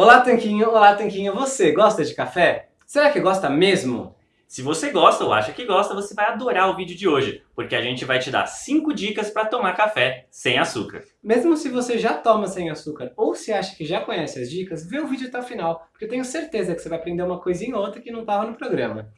Olá, Tanquinho! Olá, Tanquinho! Você gosta de café? Será que gosta mesmo? Se você gosta ou acha que gosta, você vai adorar o vídeo de hoje, porque a gente vai te dar 5 dicas para tomar café sem açúcar. Mesmo se você já toma sem açúcar ou se acha que já conhece as dicas, vê o vídeo até o final, porque eu tenho certeza que você vai aprender uma coisinha ou outra que não estava no programa.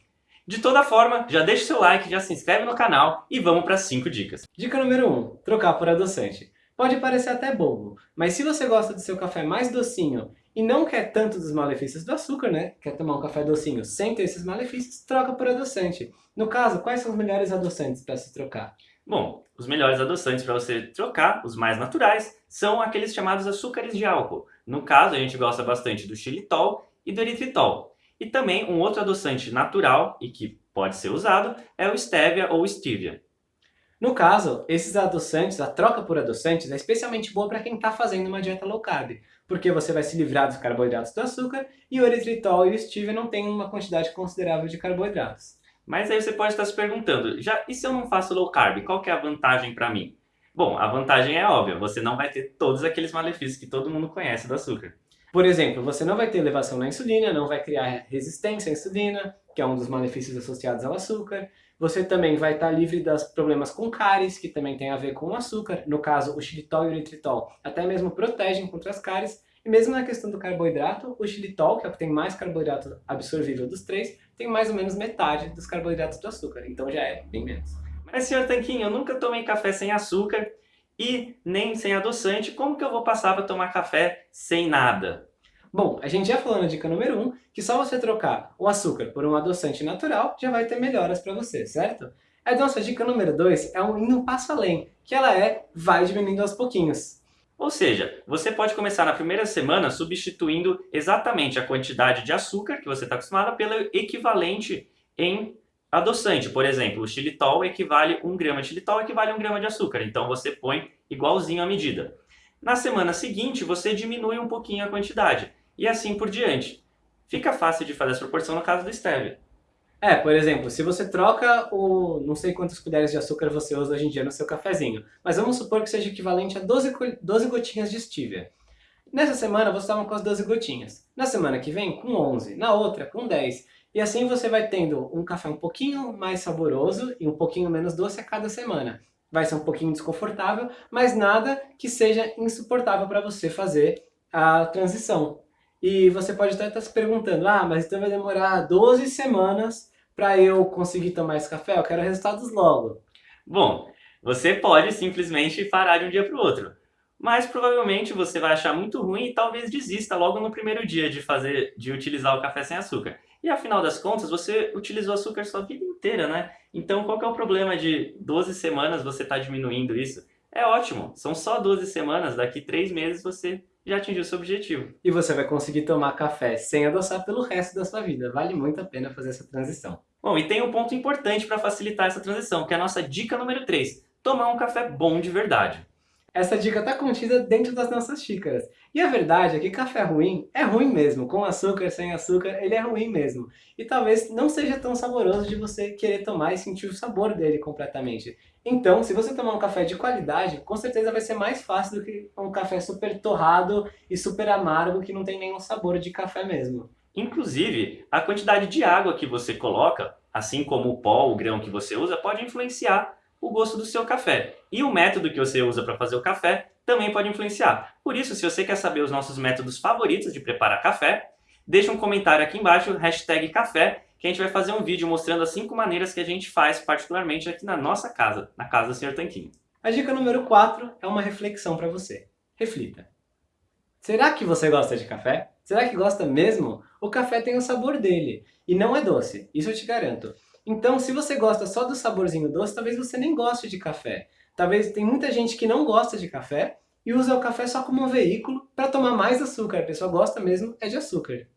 De toda forma, já deixa o seu like, já se inscreve no canal e vamos para 5 dicas. Dica número 1. Um, trocar por adoçante. Pode parecer até bobo, mas se você gosta do seu café mais docinho e não quer tanto dos malefícios do açúcar, né? Quer tomar um café docinho sem ter esses malefícios, troca por adoçante. No caso, quais são os melhores adoçantes para se trocar? Bom, os melhores adoçantes para você trocar, os mais naturais, são aqueles chamados açúcares de álcool. No caso, a gente gosta bastante do xilitol e do eritritol. E também um outro adoçante natural e que pode ser usado é o stevia ou stevia. No caso, esses adoçantes, a troca por adoçantes é especialmente boa para quem está fazendo uma dieta low carb, porque você vai se livrar dos carboidratos do açúcar e o eritritol e o stevia não têm uma quantidade considerável de carboidratos. Mas aí você pode estar se perguntando, já e se eu não faço low carb, qual que é a vantagem para mim? Bom, a vantagem é óbvia, você não vai ter todos aqueles malefícios que todo mundo conhece do açúcar. Por exemplo, você não vai ter elevação na insulina, não vai criar resistência à insulina, que é um dos malefícios associados ao açúcar. Você também vai estar livre dos problemas com cáries, que também tem a ver com o açúcar. No caso, o xilitol e o eritritol até mesmo protegem contra as cáries. E mesmo na questão do carboidrato, o xilitol, que é o que tem mais carboidrato absorvível dos três, tem mais ou menos metade dos carboidratos do açúcar. Então já é bem menos. Mas, senhor Tanquinho, eu nunca tomei café sem açúcar e nem sem adoçante. Como que eu vou passar para tomar café sem nada? Bom, a gente já falou na dica número 1 um, que só você trocar o açúcar por um adoçante natural já vai ter melhoras para você, certo? A nossa dica número 2 é um um passo além, que ela é vai diminuindo aos pouquinhos. Ou seja, você pode começar na primeira semana substituindo exatamente a quantidade de açúcar que você está acostumado pelo equivalente em adoçante. Por exemplo, o xilitol equivale 1 grama de xilitol equivale a 1 grama de açúcar. Então você põe igualzinho a medida. Na semana seguinte, você diminui um pouquinho a quantidade e assim por diante. Fica fácil de fazer essa proporção no caso do stevia. É, por exemplo, se você troca o não sei quantas colheres de açúcar você usa hoje em dia no seu cafezinho, mas vamos supor que seja equivalente a 12, 12 gotinhas de stevia. Nessa semana você estava com as 12 gotinhas, na semana que vem com 11, na outra com 10, e assim você vai tendo um café um pouquinho mais saboroso e um pouquinho menos doce a cada semana. Vai ser um pouquinho desconfortável, mas nada que seja insuportável para você fazer a transição. E você pode até estar se perguntando, ah, mas então vai demorar 12 semanas para eu conseguir tomar esse café? Eu quero resultados logo. Bom, você pode simplesmente parar de um dia para o outro. Mas provavelmente você vai achar muito ruim e talvez desista logo no primeiro dia de fazer, de utilizar o café sem açúcar. E afinal das contas, você utilizou açúcar sua vida inteira, né? Então qual que é o problema de 12 semanas você estar tá diminuindo isso? É ótimo, são só 12 semanas, daqui 3 meses você já atingiu seu objetivo. E você vai conseguir tomar café sem adoçar pelo resto da sua vida. Vale muito a pena fazer essa transição. Bom, e tem um ponto importante para facilitar essa transição, que é a nossa dica número 3. Tomar um café bom de verdade. Essa dica está contida dentro das nossas xícaras. E a verdade é que café ruim é ruim mesmo. Com açúcar, sem açúcar, ele é ruim mesmo. E talvez não seja tão saboroso de você querer tomar e sentir o sabor dele completamente. Então, se você tomar um café de qualidade, com certeza vai ser mais fácil do que um café super torrado e super amargo que não tem nenhum sabor de café mesmo. Inclusive, a quantidade de água que você coloca, assim como o pó, o grão que você usa, pode influenciar o gosto do seu café. E o método que você usa para fazer o café também pode influenciar. Por isso, se você quer saber os nossos métodos favoritos de preparar café, deixa um comentário aqui embaixo, hashtag café, que a gente vai fazer um vídeo mostrando as 5 maneiras que a gente faz, particularmente aqui na nossa casa, na casa do Sr. Tanquinho. A dica número 4 é uma reflexão para você. Reflita. Será que você gosta de café? Será que gosta mesmo? O café tem o sabor dele, e não é doce, isso eu te garanto. Então, se você gosta só do saborzinho doce, talvez você nem goste de café. Talvez tem muita gente que não gosta de café e usa o café só como um veículo para tomar mais açúcar. A pessoa gosta mesmo é de açúcar.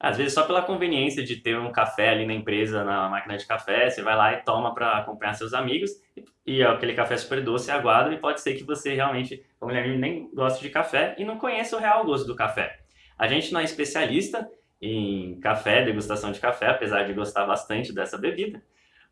Às vezes só pela conveniência de ter um café ali na empresa, na máquina de café, você vai lá e toma para acompanhar seus amigos, e, aquele café super doce, aguado, e pode ser que você realmente, como nem goste de café e não conheça o real gosto do café. A gente não é especialista em café, degustação de café, apesar de gostar bastante dessa bebida,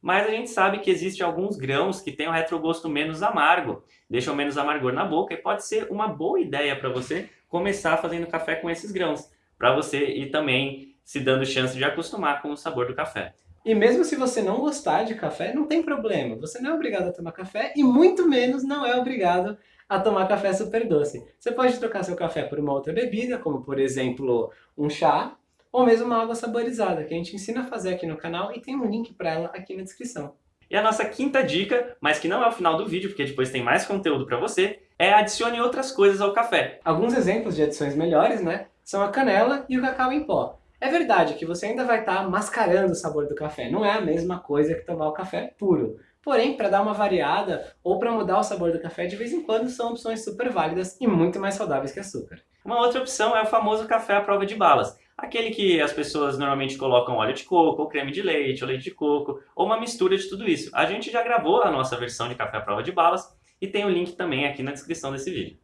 mas a gente sabe que existem alguns grãos que têm um retrogosto menos amargo, deixam menos amargor na boca, e pode ser uma boa ideia para você começar fazendo café com esses grãos. para você ir também se dando chance de acostumar com o sabor do café. E mesmo se você não gostar de café, não tem problema. Você não é obrigado a tomar café e muito menos não é obrigado a tomar café super doce. Você pode trocar seu café por uma outra bebida, como por exemplo um chá, ou mesmo uma água saborizada, que a gente ensina a fazer aqui no canal e tem um link para ela aqui na descrição. E a nossa quinta dica, mas que não é o final do vídeo, porque depois tem mais conteúdo para você, é adicione outras coisas ao café. Alguns exemplos de adições melhores, né, são a canela e o cacau em pó. É verdade que você ainda vai estar tá mascarando o sabor do café, não é a mesma coisa que tomar o café puro. Porém, para dar uma variada ou para mudar o sabor do café, de vez em quando são opções super válidas e muito mais saudáveis que açúcar. Uma outra opção é o famoso café à prova de balas. Aquele que as pessoas normalmente colocam óleo de coco, ou creme de leite, ou leite de coco, ou uma mistura de tudo isso. A gente já gravou a nossa versão de café à prova de balas e tem o link também aqui na descrição desse vídeo.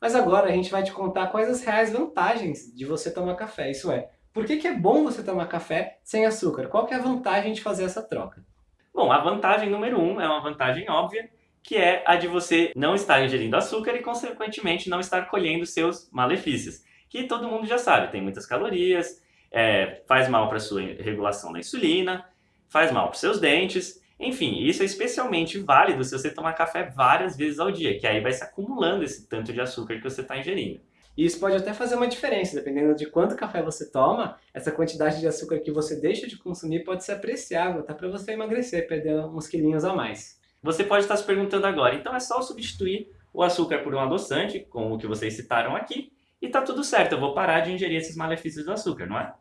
Mas agora a gente vai te contar quais as reais vantagens de você tomar café, isso é, por que, que é bom você tomar café sem açúcar? Qual que é a vantagem de fazer essa troca? Bom, a vantagem número um é uma vantagem óbvia, que é a de você não estar ingerindo açúcar e, consequentemente, não estar colhendo seus malefícios. Que todo mundo já sabe, tem muitas calorias, é, faz mal para a sua regulação da insulina, faz mal para os seus dentes, enfim, isso é especialmente válido se você tomar café várias vezes ao dia, que aí vai se acumulando esse tanto de açúcar que você está ingerindo. E isso pode até fazer uma diferença, dependendo de quanto café você toma, essa quantidade de açúcar que você deixa de consumir pode ser apreciável, tá? Para você emagrecer, perder uns quilinhos a mais. Você pode estar se perguntando agora, então é só substituir o açúcar por um adoçante, como o que vocês citaram aqui, e tá tudo certo, eu vou parar de ingerir esses malefícios do açúcar, não é?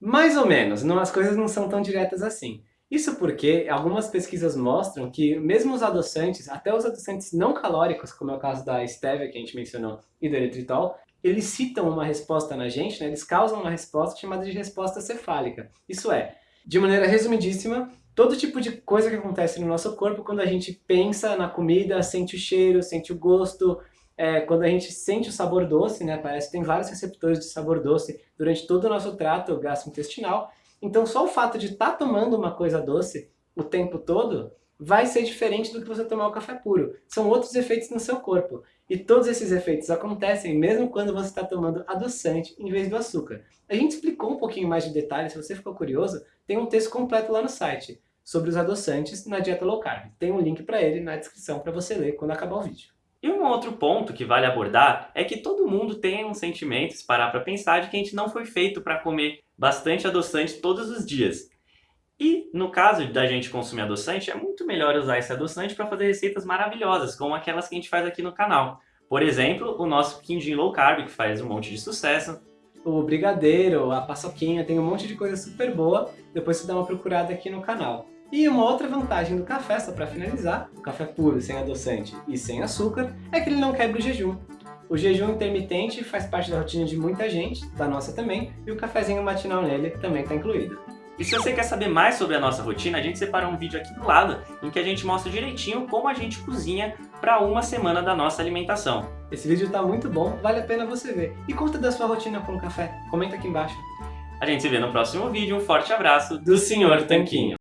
Mais ou menos, não, as coisas não são tão diretas assim. Isso porque algumas pesquisas mostram que mesmo os adoçantes, até os adoçantes não calóricos, como é o caso da stevia que a gente mencionou e do eritritol, eles citam uma resposta na gente, né? eles causam uma resposta chamada de resposta cefálica. Isso é, de maneira resumidíssima, todo tipo de coisa que acontece no nosso corpo quando a gente pensa na comida, sente o cheiro, sente o gosto, é, quando a gente sente o sabor doce, né? Parece que tem vários receptores de sabor doce durante todo o nosso trato gastrointestinal. Então só o fato de estar tá tomando uma coisa doce o tempo todo vai ser diferente do que você tomar o café puro. São outros efeitos no seu corpo. E todos esses efeitos acontecem mesmo quando você está tomando adoçante em vez do açúcar. A gente explicou um pouquinho mais de detalhes, se você ficou curioso, tem um texto completo lá no site sobre os adoçantes na dieta low carb. Tem um link para ele na descrição para você ler quando acabar o vídeo. E um outro ponto que vale abordar é que todo mundo tem um sentimento, se parar para pensar, de que a gente não foi feito para comer bastante adoçante todos os dias. E no caso da gente consumir adoçante, é muito melhor usar esse adoçante para fazer receitas maravilhosas, como aquelas que a gente faz aqui no canal. Por exemplo, o nosso quindim low carb, que faz um monte de sucesso. O brigadeiro, a paçoquinha, tem um monte de coisa super boa, depois você dá uma procurada aqui no canal. E uma outra vantagem do café, só para finalizar, o café puro, sem adoçante e sem açúcar, é que ele não quebra o jejum. O jejum intermitente faz parte da rotina de muita gente, da nossa também, e o cafezinho matinal nele também está incluído. E se você quer saber mais sobre a nossa rotina, a gente separou um vídeo aqui do lado em que a gente mostra direitinho como a gente cozinha para uma semana da nossa alimentação. Esse vídeo está muito bom, vale a pena você ver. E conta da sua rotina com o café, comenta aqui embaixo. A gente se vê no próximo vídeo, um forte abraço do Sr. Tanquinho.